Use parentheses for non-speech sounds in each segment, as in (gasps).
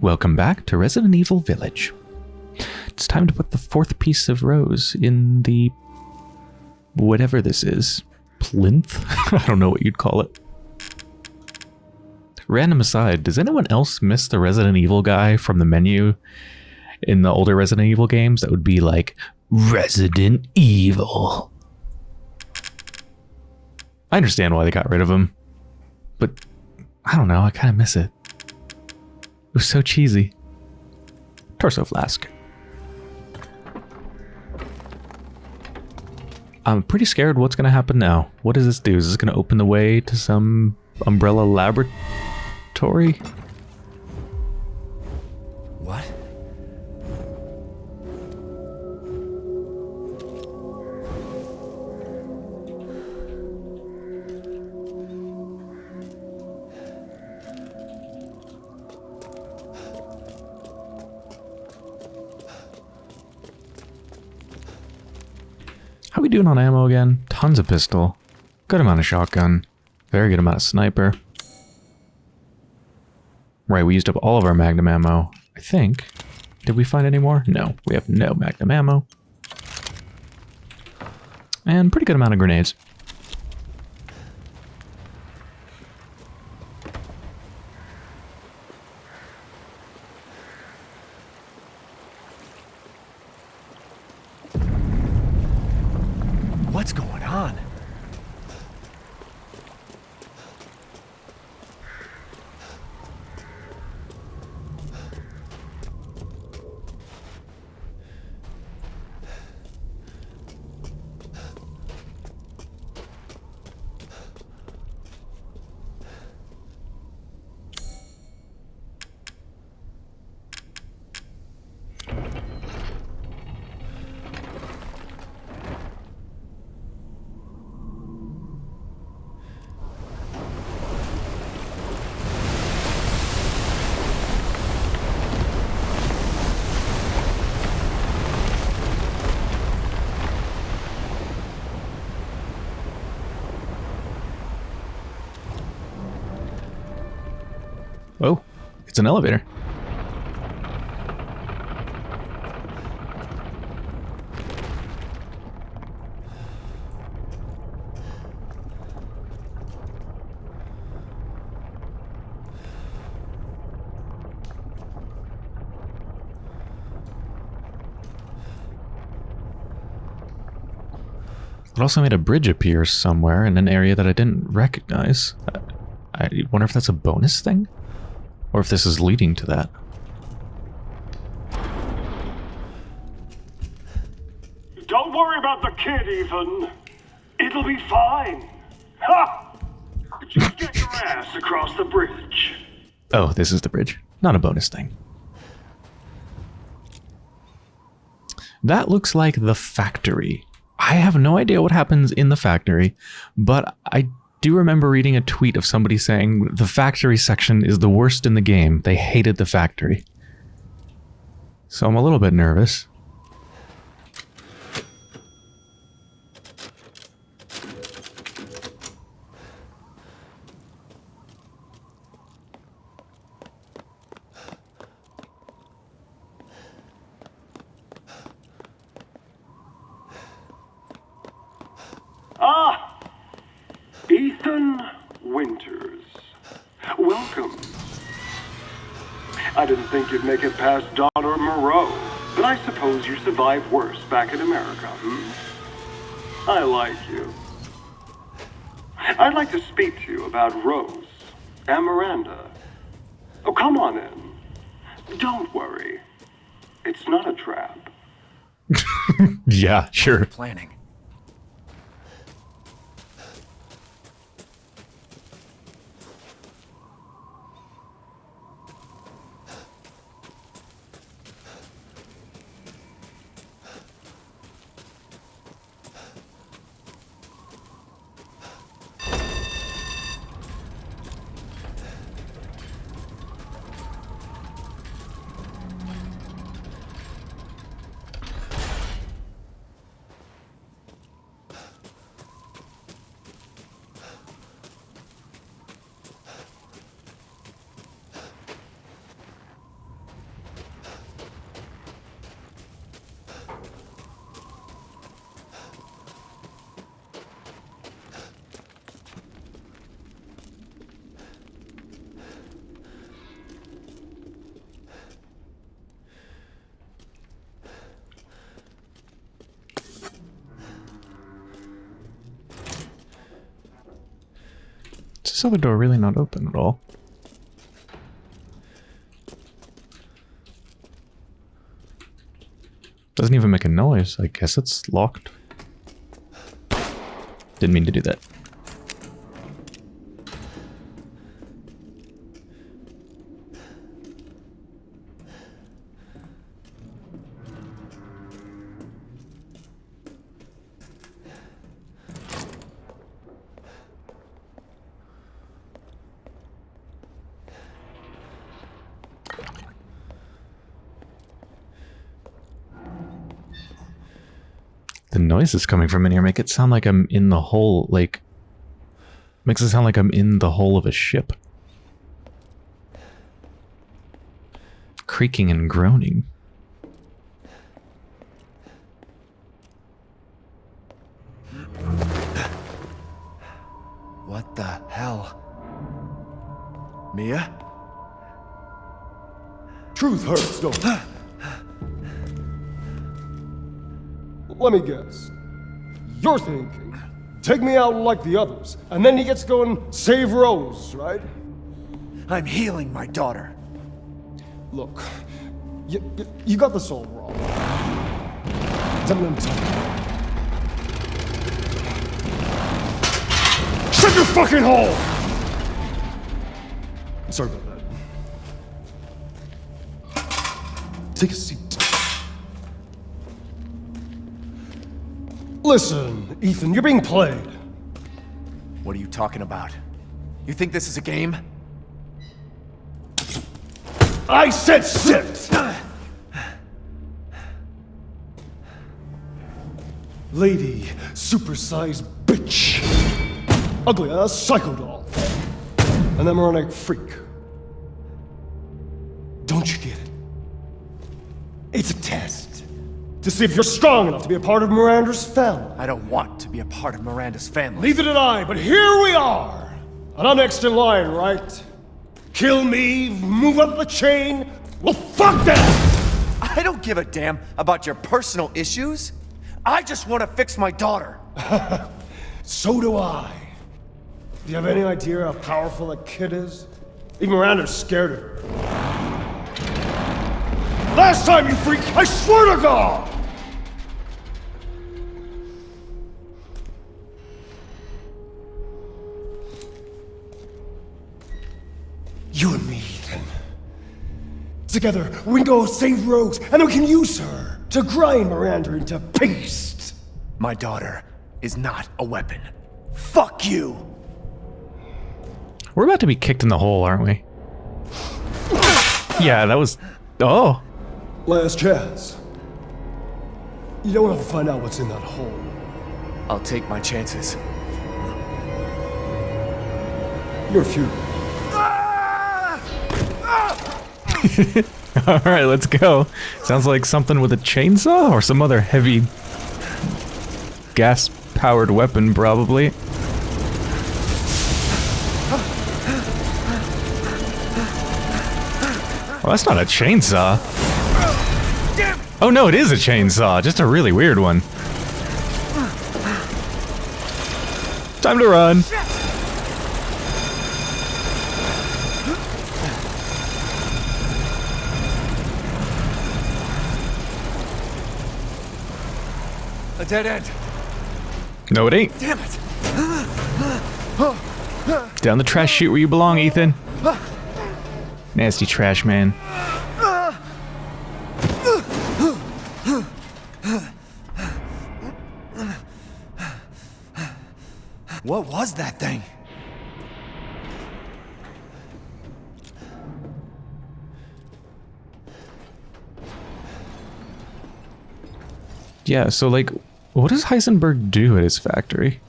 Welcome back to Resident Evil Village. It's time to put the fourth piece of rose in the... whatever this is. Plinth? (laughs) I don't know what you'd call it. Random aside, does anyone else miss the Resident Evil guy from the menu in the older Resident Evil games? That would be like, Resident Evil. I understand why they got rid of him, but I don't know, I kind of miss it. It was so cheesy. Torso flask. I'm pretty scared what's going to happen now. What does this do? Is this going to open the way to some umbrella laboratory? Doing on ammo again? Tons of pistol. Good amount of shotgun. Very good amount of sniper. Right, we used up all of our magnum ammo. I think. Did we find any more? No, we have no magnum ammo. And pretty good amount of grenades. What's going on? Oh, it's an elevator. It also made a bridge appear somewhere in an area that I didn't recognize. I, I wonder if that's a bonus thing? Or if this is leading to that. Don't worry about the kid, Ethan. It'll be fine. Ha! Just get your ass across the bridge. Oh, this is the bridge. Not a bonus thing. That looks like the factory. I have no idea what happens in the factory, but I do you remember reading a tweet of somebody saying the factory section is the worst in the game. They hated the factory. So I'm a little bit nervous. Ah! Ethan Winters. Welcome. I didn't think you'd make it past Daughter Moreau, but I suppose you survived worse back in America, hmm? I like you. I'd like to speak to you about Rose and Miranda. Oh, come on in. Don't worry. It's not a trap. (laughs) Yeah, sure. Planning. This other door really not open at all. Doesn't even make a noise. I guess it's locked. Didn't mean to do that. Noises coming from in here make it sound like I'm in the hole, like... Makes it sound like I'm in the hull of a ship. Creaking and groaning. What the hell? Mia? Truth hurts, don't Let me guess. You're thinking, take me out like the others, and then he gets to go and save Rose, right? I'm healing my daughter. Look, you, you, you got this all wrong. Tell me. Shut your fucking hole! Sorry about that. Take a seat. Listen, Ethan, you're being played. What are you talking about? You think this is a game? I said sit! Lady, supersized bitch. Ugly ass psycho doll. An emeronic freak. Don't you get it? It's a test. To see if you're strong enough to be a part of Miranda's family. I don't want to be a part of Miranda's family. Neither did I, but here we are. And I'm next in line, right? Kill me, move up the chain. Well, fuck that! I don't give a damn about your personal issues. I just want to fix my daughter. (laughs) So do I. Do you have any idea how powerful that kid is? Even Miranda's scared of her. Last time, you freak, I swear to God! You and me, Ethan. Together, we can go save Rose, and we can use her to grind Miranda into paste. My daughter is not a weapon. Fuck you! We're about to be kicked in the hole, aren't we? Yeah, that was... Oh! Last chance. You don't want to find out what's in that hole. I'll take my chances. You're futile. (laughs) Alright, let's go. Sounds like something with a chainsaw or some other heavy gas-powered weapon, probably. Well, that's not a chainsaw. Oh no, it is a chainsaw, just a really weird one. Time to run. A dead end. No, it ain't. Damn it! Down the trash chute where you belong, Ethan. Nasty trash man. What was that thing? Yeah, so like, what does Heisenberg do at his factory?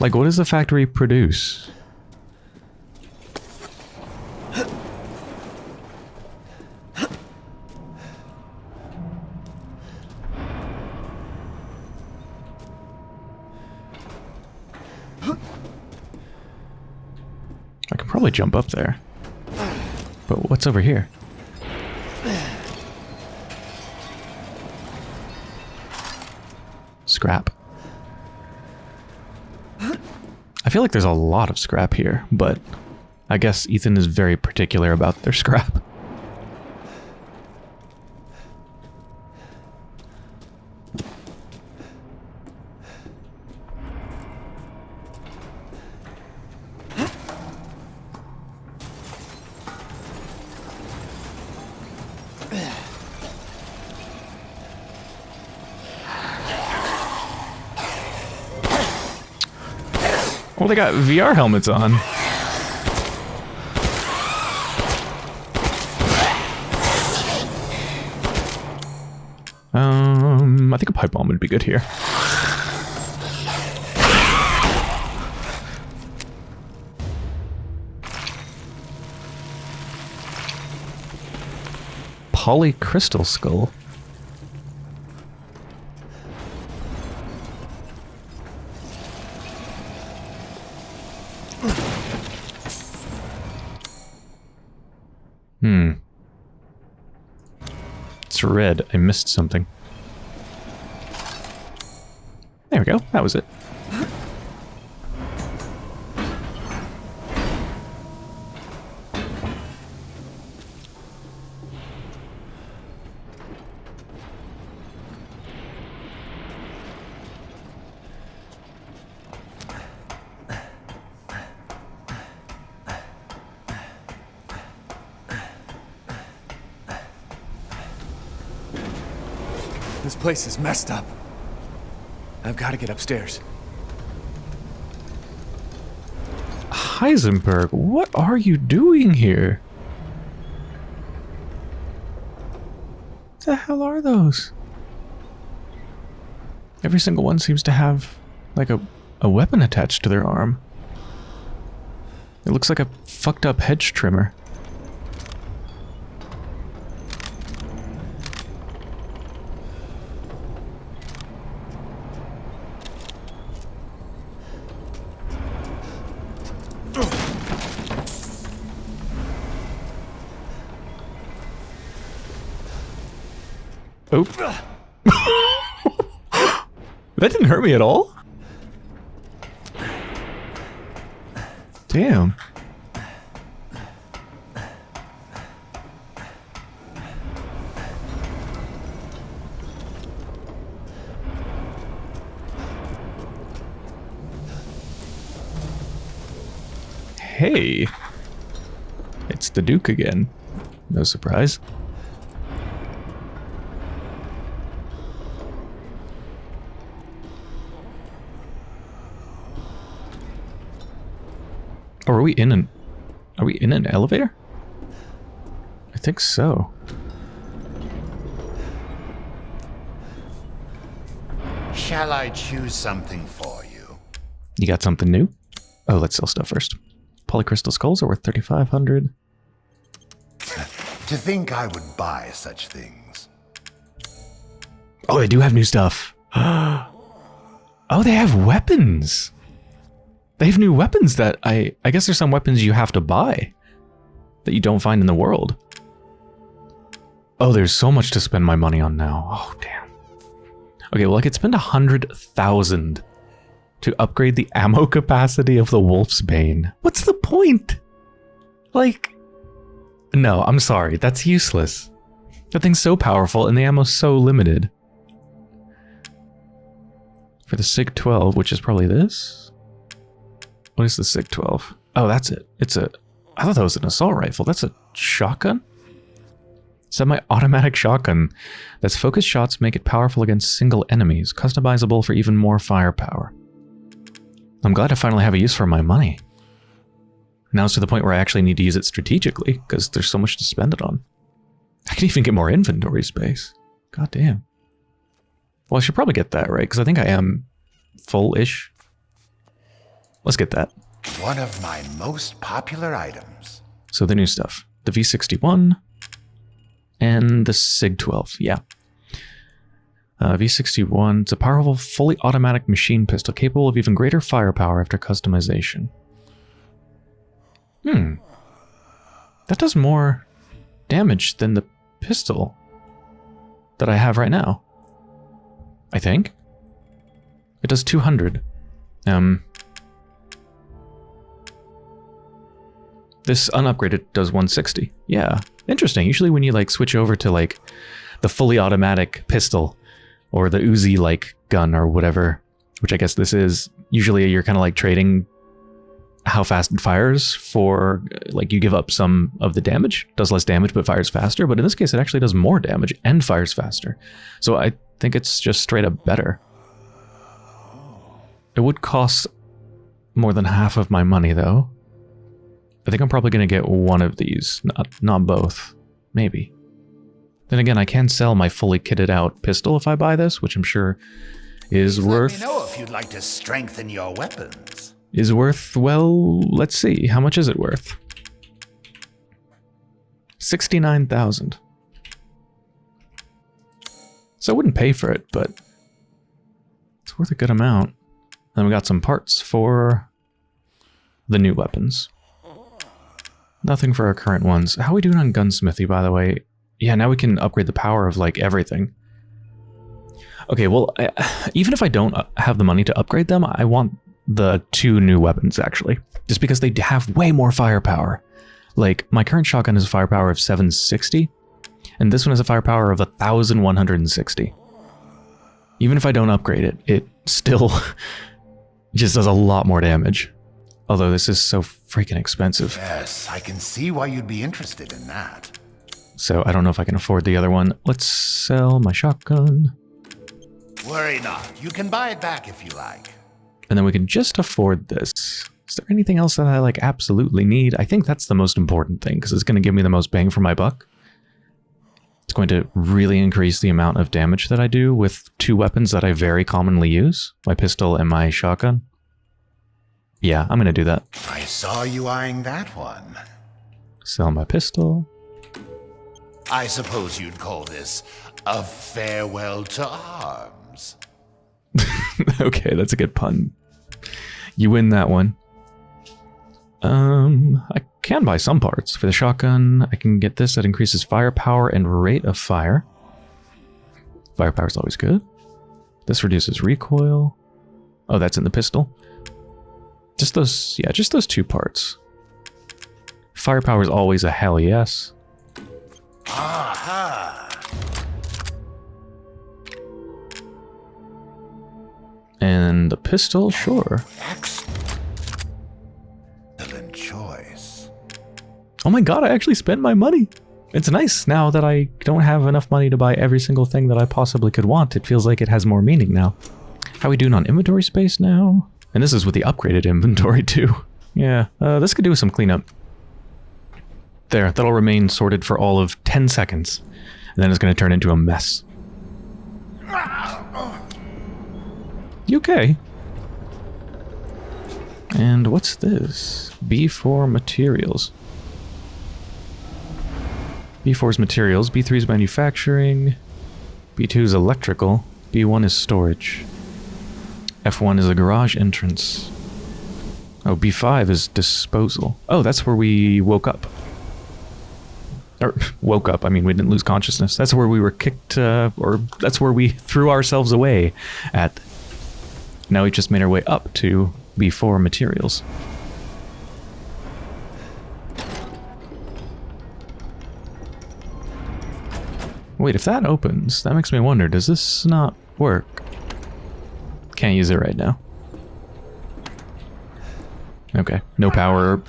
Like, what does the factory produce? Jump up there. But what's over here? scrap. I feel like there's a lot of scrap here, but I guess Ethan is very particular about their scrap. Well, they got VR helmets on. Um, I think a pipe bomb would be good here. Polycrystal skull. Red. I missed something. There we go. That was it. Place is messed up. I've got to get upstairs. Heisenberg, what are you doing here? What the hell are those? Every single one seems to have, like, a, a weapon attached to their arm. It looks like a fucked up hedge trimmer. That didn't hurt me at all. Damn. Hey. It's the Duke again. No surprise. Oh, are we in an... Are we in an elevator? I think so. Shall I choose something for you? You got something new? Oh, let's sell stuff first. Polycrystal skulls are worth 3500 To think I would buy such things. Oh, they do have new stuff. (gasps) oh, they have weapons. They have new weapons that I... I guess there's some weapons you have to buy. That you don't find in the world. Oh, there's so much to spend my money on now. Oh, damn. Okay, well, I could spend a hundred thousand to upgrade the (laughs) ammo capacity of the Wolf's Bane. What's the point? Like, no, I'm sorry. That's useless. That thing's so powerful and the ammo's so limited. For the SYG-12, which is probably this? What is the SIG-12? Oh, that's it. It's a... I thought that was an assault rifle. That's a shotgun? Semi-automatic shotgun that's focused shots make it powerful against single enemies, customizable for even more firepower. I'm glad I finally have a use for my money. Now it's to the point where I actually need to use it strategically, because there's so much to spend it on. I can even get more inventory space. God damn. Well, I should probably get that, right? Because I think I am full-ish. Let's get that. One of my most popular items. So the new stuff. The V61 and the SYG-12, yeah. Uh, V61, it's a powerful, fully automatic machine pistol capable of even greater firepower after customization. Hmm. That does more damage than the pistol that I have right now. I think. It does 200. Um, this unupgraded does 160. Yeah, interesting. Usually when you like switch over to like the fully automatic pistol or the Uzi like gun or whatever, which I guess this is, usually you're kind of like trading how fast it fires for like you give up some of the damage. Does less damage but fires faster but in this case it actually does more damage and fires faster. So i think it's just straight up better. It would cost more than half of my money though i think i'm probably going to get one of these not not both maybe then again i can sell my fully kitted out pistol if i buy this which i'm sure is worth Let me know if you'd like to strengthen your weapons. is worth, well, let's see. How much is it worth? 69,000. So I wouldn't pay for it, but it's worth a good amount. Then we got some parts for the new weapons. Nothing for our current ones. How are we doing on gunsmithy, by the way? Yeah, now we can upgrade the power of, like, everything. Okay, well, I, (sighs) even if I don't uh, have the money to upgrade them, I want the two new weapons, actually. Just because they have way more firepower. Like, my current shotgun has a firepower of 760, and this one has a firepower of 1160. Even if I don't upgrade it, it still (laughs) just does a lot more damage. Although this is so freaking expensive. Yes, I can see why you'd be interested in that. So I don't know if I can afford the other one. Let's sell my shotgun. Worry not. You can buy it back if you like. And then we can just afford this. Is there anything else that I like absolutely need? I think that's the most important thing because it's going to give me the most bang for my buck. It's going to really increase the amount of damage that I do with two weapons that I very commonly use, my pistol and my shotgun. Yeah, I'm going to do that. I saw you eyeing that one. Sell my pistol. I suppose you'd call this a farewell to arms. (laughs) okay, that's a good pun. You win that one. Um, I can buy some parts. For the shotgun, I can get this that increases firepower and rate of fire. Firepower is always good. This reduces recoil. Oh, that's in the pistol. Just those, yeah, just those two parts. Firepower is always a hell yes. Aha! And the pistol, sure. Excellent choice. Oh my god, I actually spent my money. It's nice now that I don't have enough money to buy every single thing that I possibly could want. It feels like it has more meaning now. How we doing on inventory space now? And this is with the upgraded inventory (laughs) too. Yeah, uh, this could do some cleanup. There, that'll remain sorted for all of 10 seconds. And then it's going to turn into a mess. You okay? And what's this? B4 materials. B4 is materials, B3 is manufacturing, B2 is electrical, B1 is storage, F1 is a garage entrance. Oh, B5 is disposal. Oh, that's where we woke up. Or (laughs) woke up, I mean, we didn't lose consciousness. That's where we were kicked, uh, or that's where we (laughs) threw ourselves away at. Now we've just made our way up to B4 materials. Wait, if that opens, that makes me wonder, does this not work? Can't use it right now. Okay, no power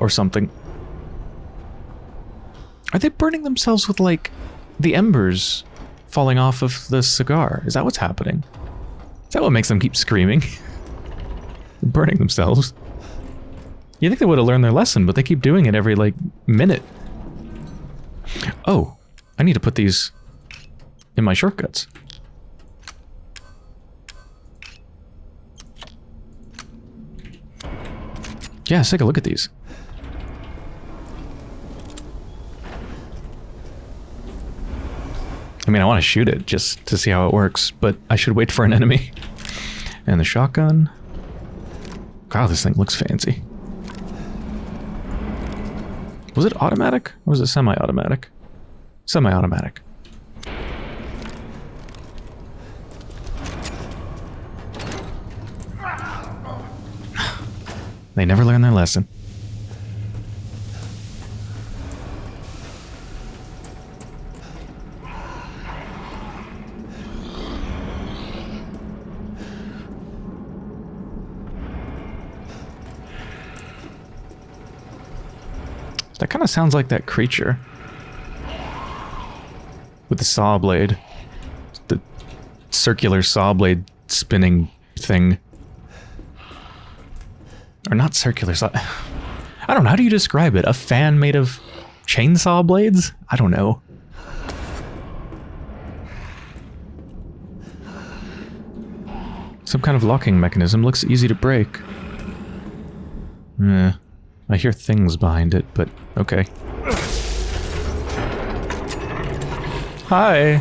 or, something. Are they burning themselves with, like, the embers falling off of the cigar? Is that what's happening? Is that what makes them keep screaming? (laughs) burning themselves. You think they would have learned their lesson, but they keep doing it every, like, minute. Oh, I need to put these in my shortcuts. Yeah, let's take a look at these. I mean, I want to shoot it just to see how it works, but I should wait for an enemy. And the shotgun. Wow, this thing looks fancy. Was it automatic or was it semi-automatic? Semi-automatic. They never learn their lesson. That kind of sounds like that creature. With the saw blade. The circular saw blade spinning thing. Or not circular saw. (sighs) I don't know. How do you describe it? A fan made of chainsaw blades? I don't know. Some kind of locking mechanism. Looks easy to break. Eh. I hear things behind it, but okay. Hi.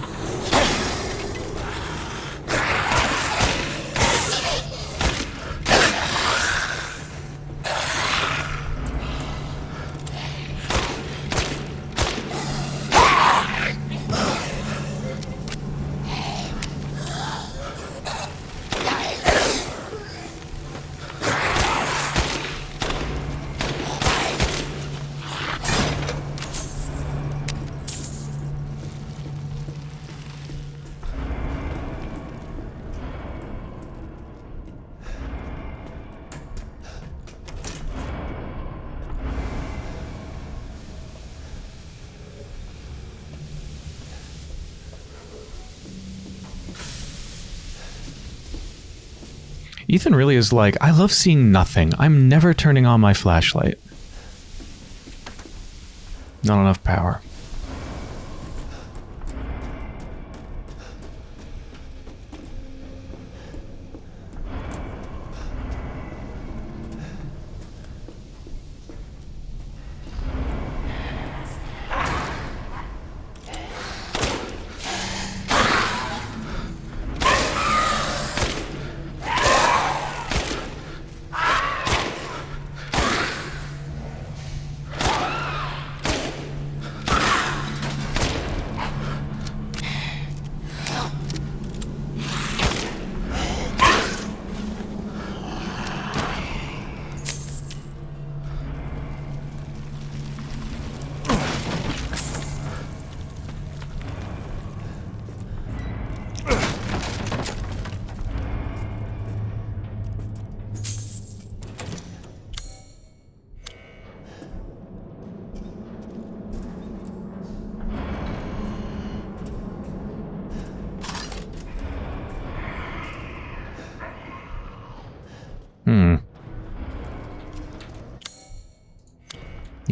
Ethan really is like, I love seeing nothing. I'm never turning on my flashlight. Not enough power.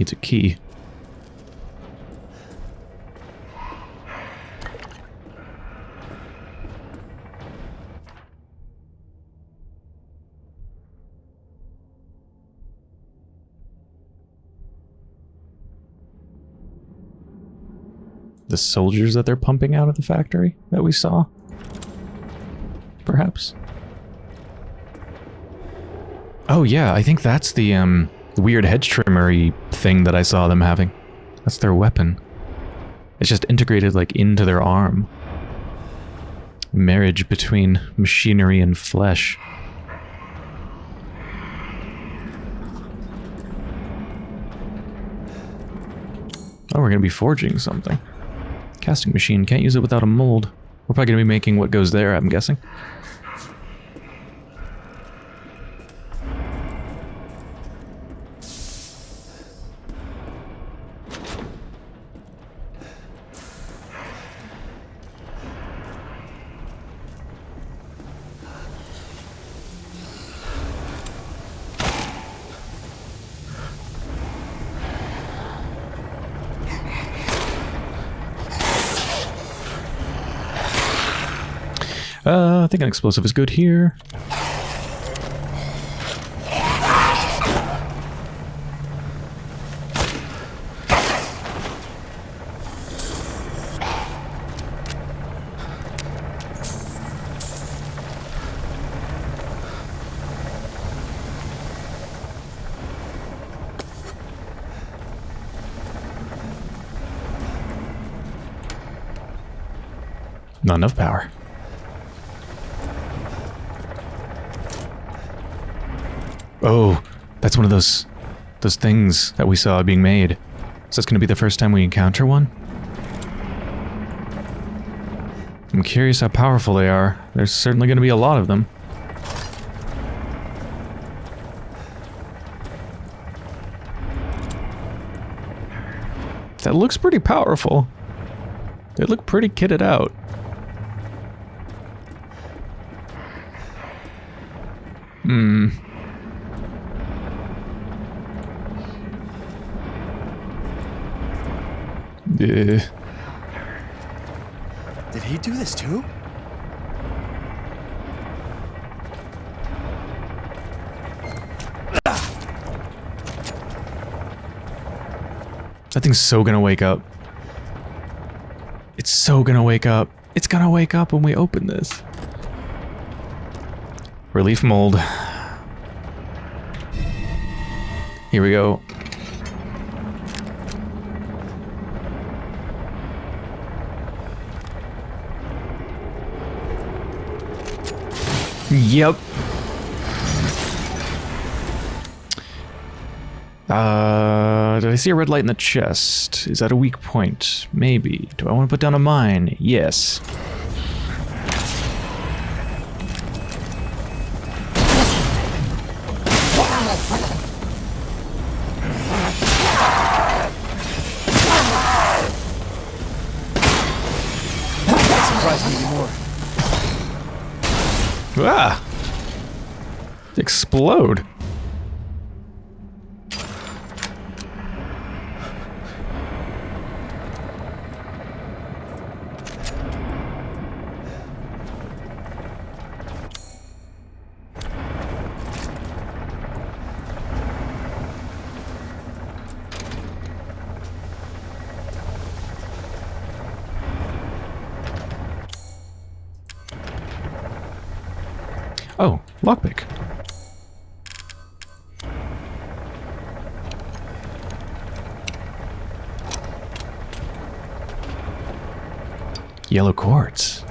Needs a key. The soldiers that they're pumping out of the factory that we saw? Perhaps? Oh yeah, I think that's the um weird hedge trimmery thing that I saw them having. That's their weapon. It's just integrated like into their arm. Marriage between machinery and flesh. Oh, we're gonna be forging something. Casting machine, can't use it without a mold. We're probably gonna be making what goes there, I'm guessing. Explosive is good here. Not enough power. Oh, That's one of those those things that we saw being made. Is this going to be the first time we encounter one? I'm curious how powerful they are. There's certainly going to be a lot of them. That looks pretty powerful. They look pretty kitted out. Yeah. Did he do this too? That thing's so gonna wake up. It's so gonna wake up. It's gonna wake up when we open this. Relief mold. Here we go. Yep. Uh, did I see a red light in the chest? Is that a weak point? Maybe. Do I want to put down a mine? Yes. Explode. Oh, lockpick. Yellow quartz.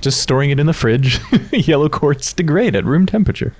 Just storing it in the fridge. (laughs) Yellow quartz degrade at room temperature.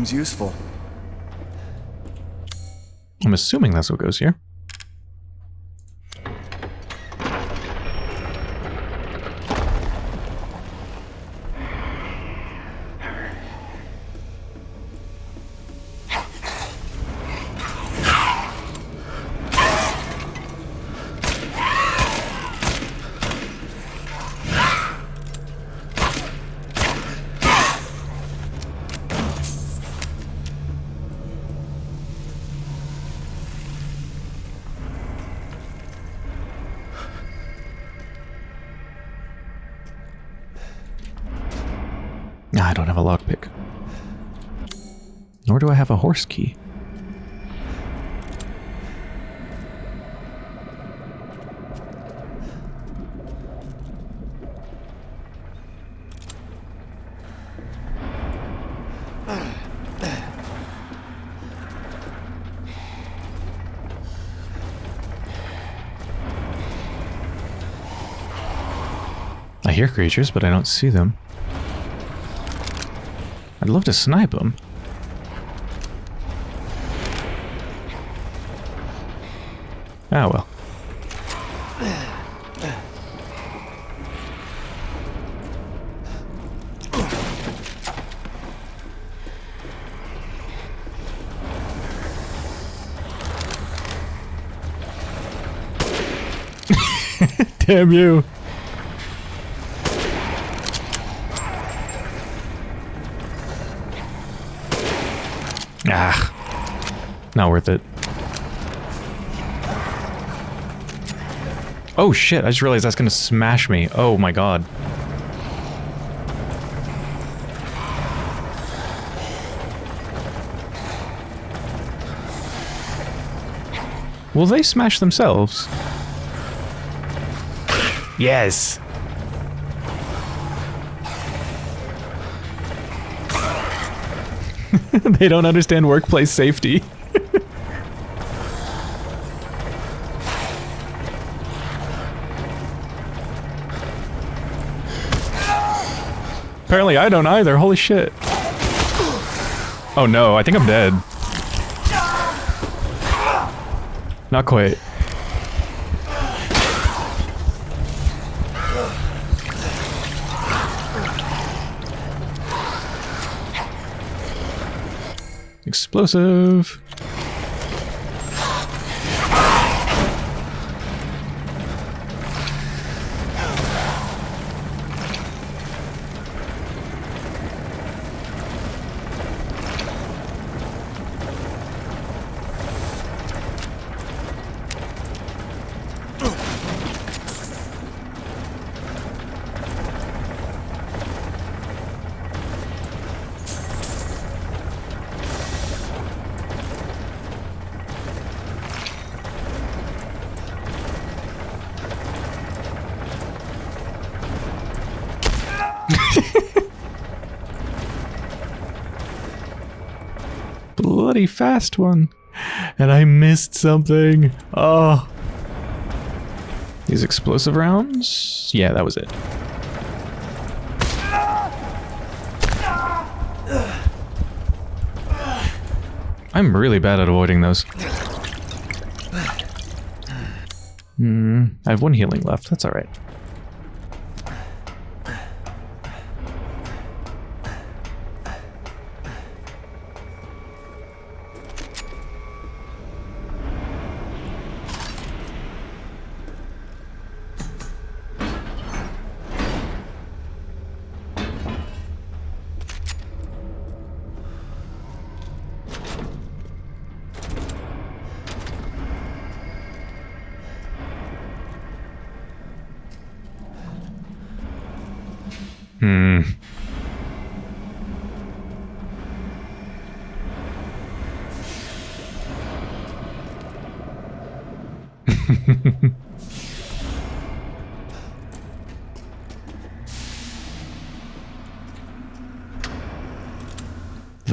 Seems useful. I'm assuming that's what goes here. I don't have a lockpick. Nor do I have a horse key. I hear creatures, but I don't see them. I'd love to snipe him. Ah, well. (laughs) (laughs) Damn you. Not worth it. Oh shit, I just realized that's gonna smash me. Oh my god. Will they smash themselves? Yes. (laughs) they don't understand workplace safety. Apparently I don't either. Holy shit. Oh no, I think I'm dead. Not quite. Explosive. Bloody fast one. And I missed something. Oh. These explosive rounds? Yeah, that was it. I'm really bad at avoiding those. Hmm, I have one healing left. That's alright.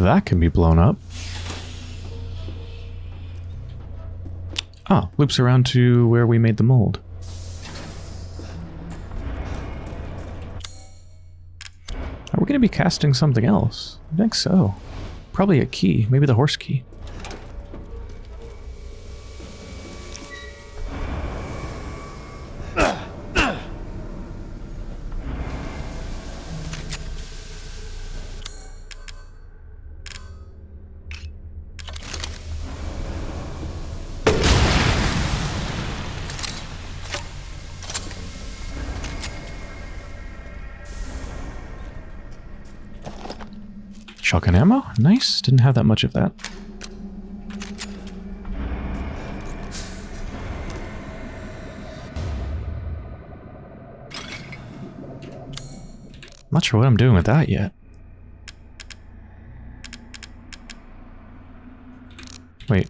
That can be blown up. Ah, loops around to where we made the mold. Are we going to be casting something else? I think so. Probably a key. Maybe the horse key. Shotgun ammo? Nice. Didn't have that much of that. Not sure what I'm doing with that yet. Wait.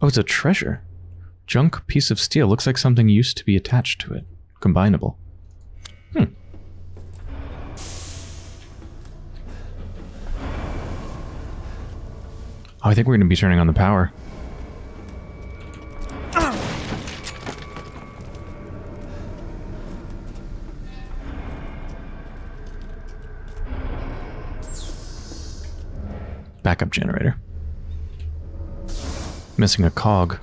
Oh, it's a treasure. Junk piece of steel. Looks like something used to be attached to it. Combinable. Hmm. Oh, I think we're going to be turning on the power. Backup generator. Missing a cog.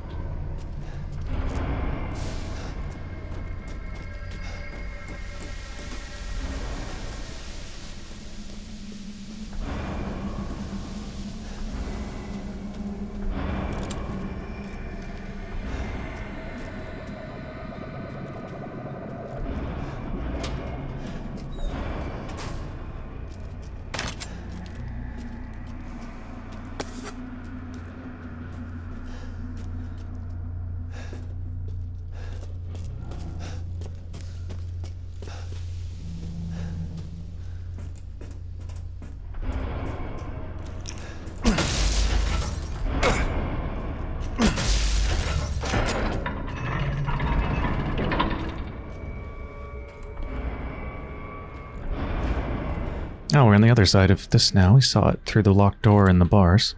Oh, we're on the other side of this now. We saw it through the locked door and the bars.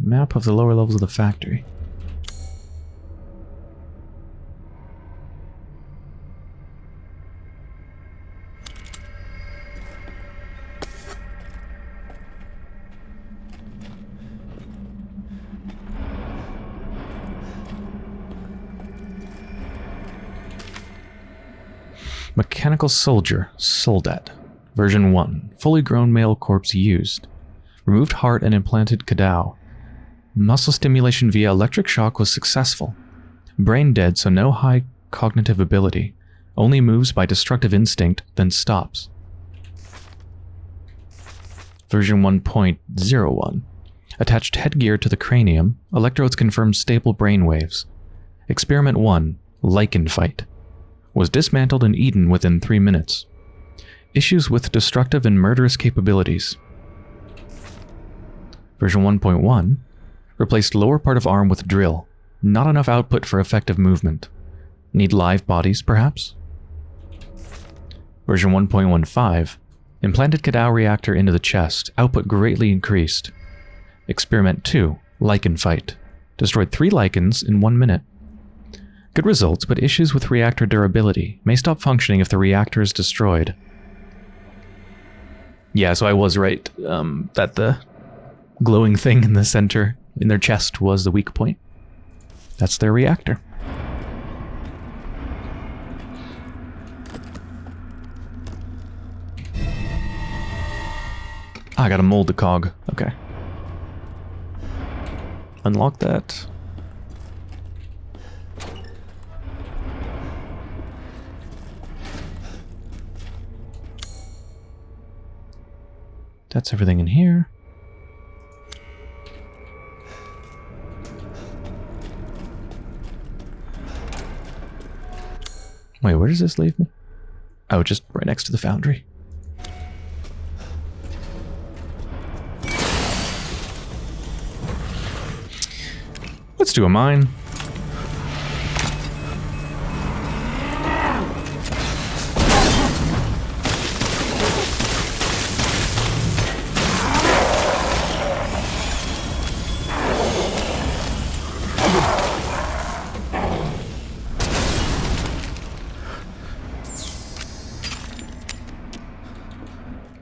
Map of the lower levels of the factory. Mechanical Soldier, Soldat. Version 1. Fully grown male corpse used. Removed heart and implanted Cadou. Muscle stimulation via electric shock was successful. Brain dead, so no high cognitive ability. Only moves by destructive instinct, then stops. Version 1.01. Attached headgear to the cranium. Electrodes confirm stable brain waves. Experiment 1. Lycan Fight was dismantled and eaten within three minutes. Issues with destructive and murderous capabilities. Version 1.1 replaced lower part of arm with drill. Not enough output for effective movement. Need live bodies, perhaps? Version 1.15 implanted Cadou reactor into the chest. Output greatly increased. Experiment 2 Lycan Fight. Destroyed three Lycans in one minute. Good results, but issues with reactor durability. May stop functioning if the reactor is destroyed. Yeah, so I was right um, that the glowing thing in the center, in their chest, was the weak point. That's their reactor. Ah, I gotta mold the cog. Okay. Unlock that. That's everything in here. Wait, where does this leave me? Oh, just right next to the foundry. Let's do a mine.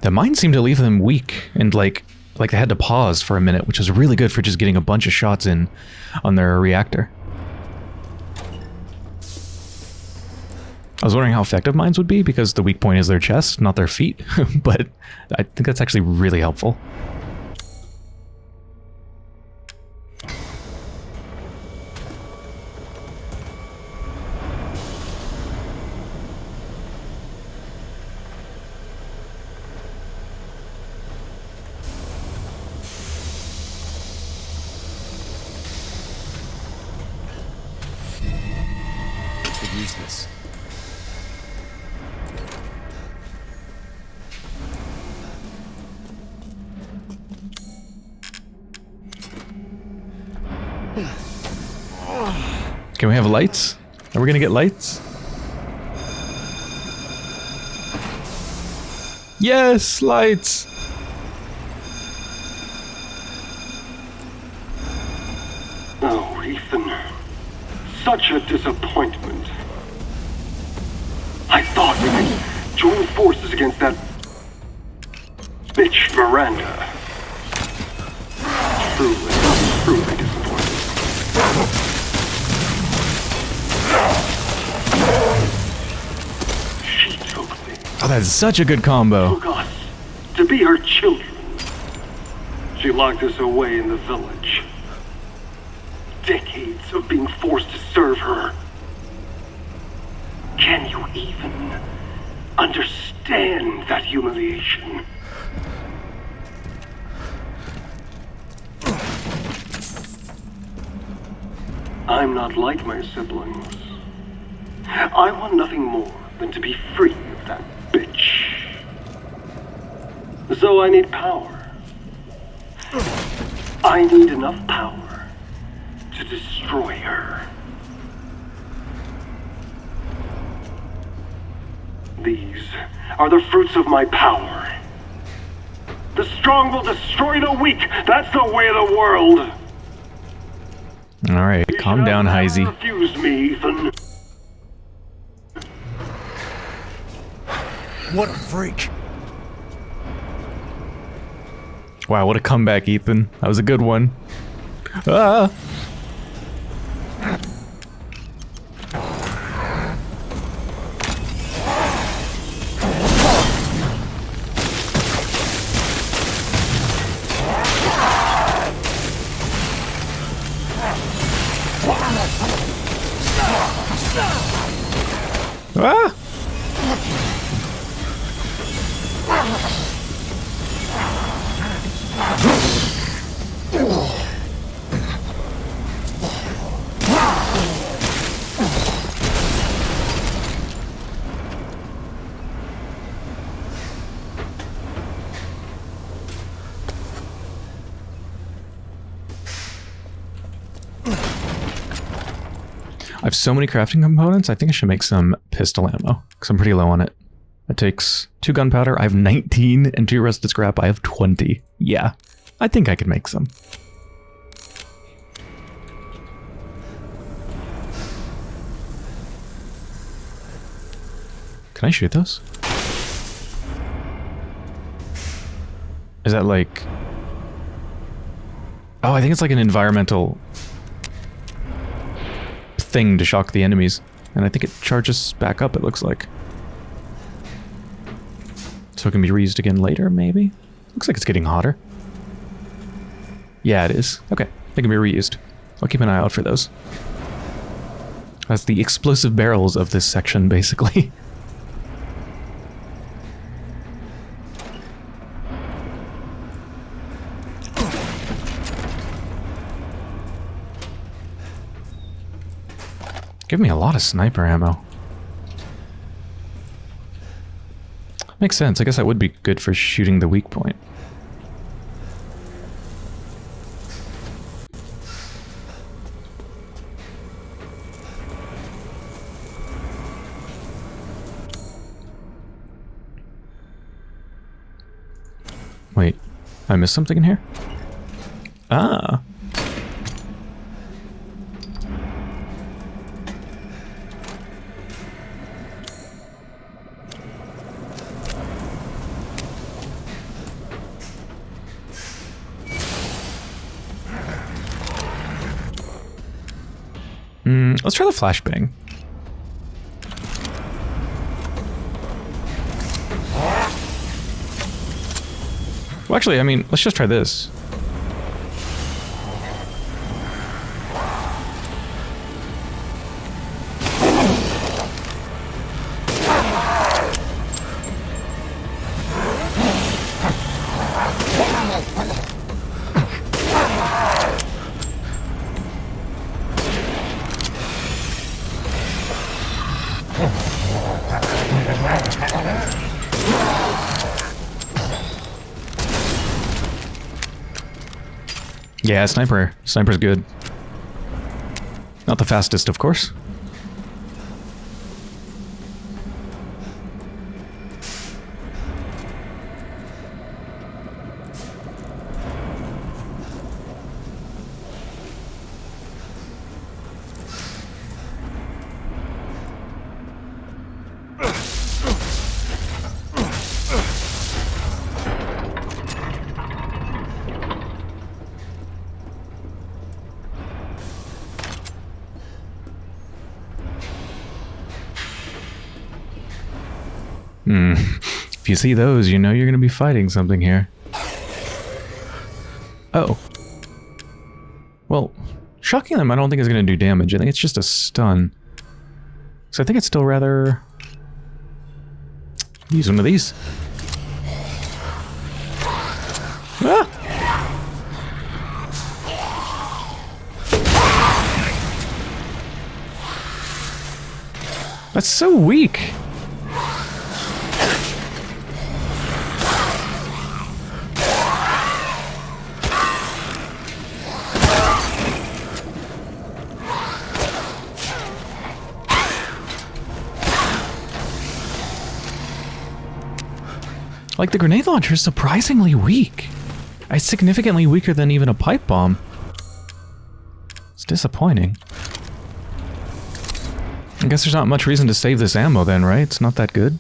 The mine seemed to leave them weak and like like they had to pause for a minute, which was really good for just getting a bunch of shots in on their reactor. I was wondering how effective mines would be because the weak point is their chest, not their feet, (laughs) but I think that's actually really helpful. Lights? Yes, lights! Such a good combo. Oh, us, to be her children. She locked us away in the village. Decades of being forced to serve her. Can you even understand that humiliation? I'm not like my siblings. I want nothing more than to be free of that bitch. So I need power. I need enough power to destroy her. These are the fruits of my power. The strong will destroy the weak. That's the way of the world. All right, You calm down, never Heisey. Refuse me, Ethan. What a freak. Wow, what a comeback, Ethan. That was a good one. Ah! I have so many crafting components, I think I should make some pistol ammo, because I'm pretty low on it. It takes two gunpowder, I have 19, and two rusted scrap, I have 20. Yeah, I think I could make some. Can I shoot those? Is that like... Oh, I think it's like an environmental thing to shock the enemies. And I think it charges back up, it looks like. So it can be reused again later, maybe? Looks like it's getting hotter. Yeah, it is. Okay, they can be reused. I'll keep an eye out for those. That's the explosive barrels of this section, (laughs) basically. Give me a lot of sniper ammo. Makes sense. I guess that would be good for shooting the weak point. Wait, I missed something in here? Ah. Let's try the flashbang. Well, actually, I mean, let's just try this. Yeah, sniper. Sniper's good. Not the fastest, of course. See those, you know you're going to be fighting something here. Oh. Well, shocking them I don't think is going to do damage. I think it's just a stun. So I think it's still rather... Use one of these. Ah! That's so weak. Like, the grenade launcher is surprisingly weak. It's significantly weaker than even a pipe bomb. It's disappointing. I guess there's not much reason to save this ammo then, right? It's not that good.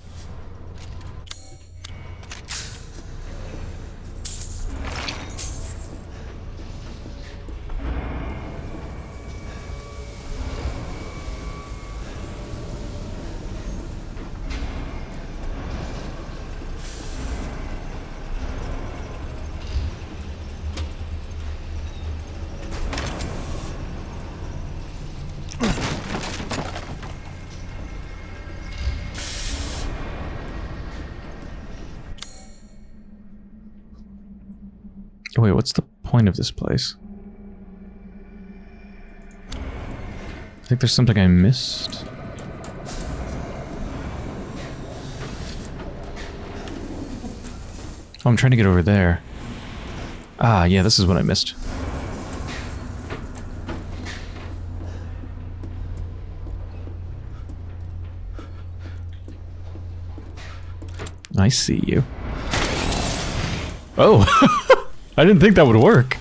Of this place? I think there's something I missed. Oh, I'm trying to get over there. Ah, yeah, this is what I missed. I see you. Oh! (laughs) I didn't think that would work.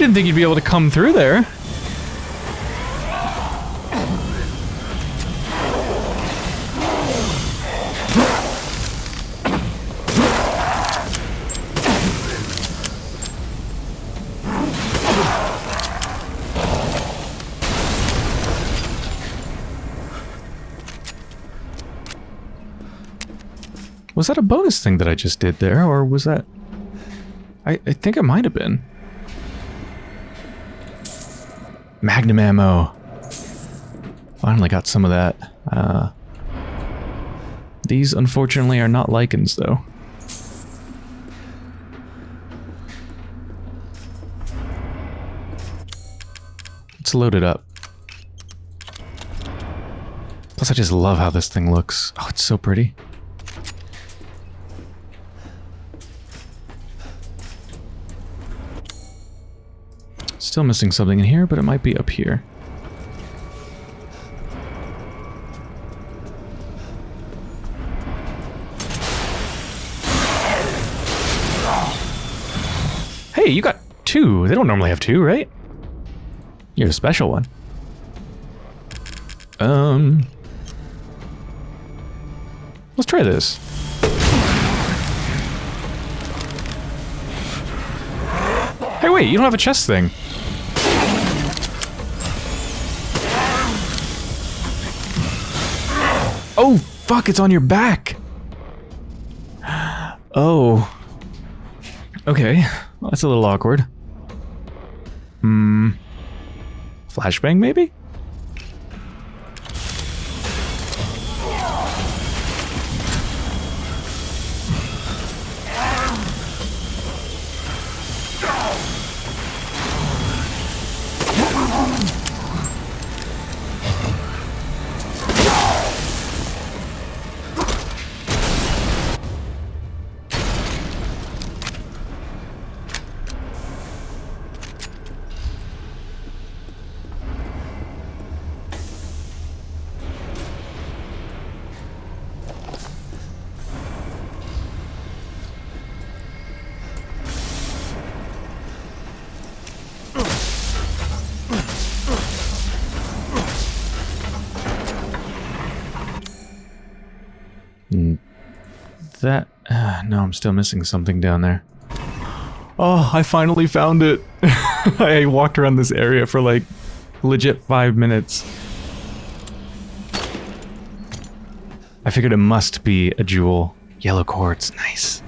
Didn't think you'd be able to come through there. Was that a bonus thing that I just did there, or was that... I, I think it might have been. Magnum ammo. Finally got some of that. Uh, these, unfortunately, are not Lycans, though. Let's load it up. Plus, I just love how this thing looks. Oh, it's so pretty. Still missing something in here, but it might be up here. Hey, you got two. They don't normally have two, right? You're a special one. Um... Let's try this. Hey, wait, you don't have a chest thing. Oh, fuck, it's on your back. (gasps) Oh. Okay, well, that's a little awkward. Hmm. Flashbang, maybe? That... Uh, (sighs) no, I'm still missing something down there. Oh, I finally found it! (laughs) I walked around this area for like legit five minutes. I figured it must be a jewel. Yellow quartz, nice.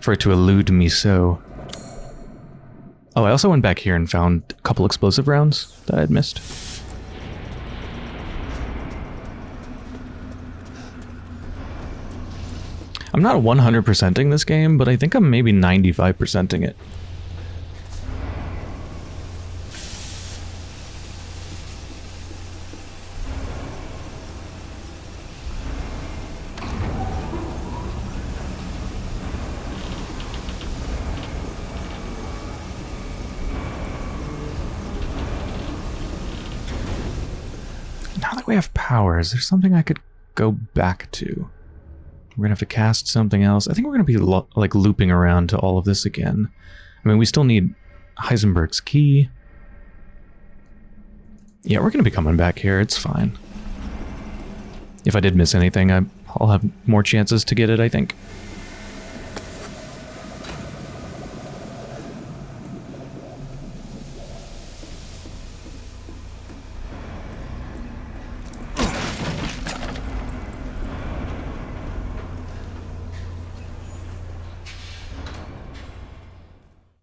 For it to elude me so. Oh, I also went back here and found a couple explosive rounds that I had missed. I'm not 100%ing this game, but I think I'm maybe 95%ing it. Now that we have power, is there something I could go back to? We're gonna have to cast something else. I think we're gonna be lo like looping around to all of this again. I mean, we still need Heisenberg's key. Yeah, we're gonna be coming back here. It's fine. If I did miss anything, I'll have more chances to get it, I think.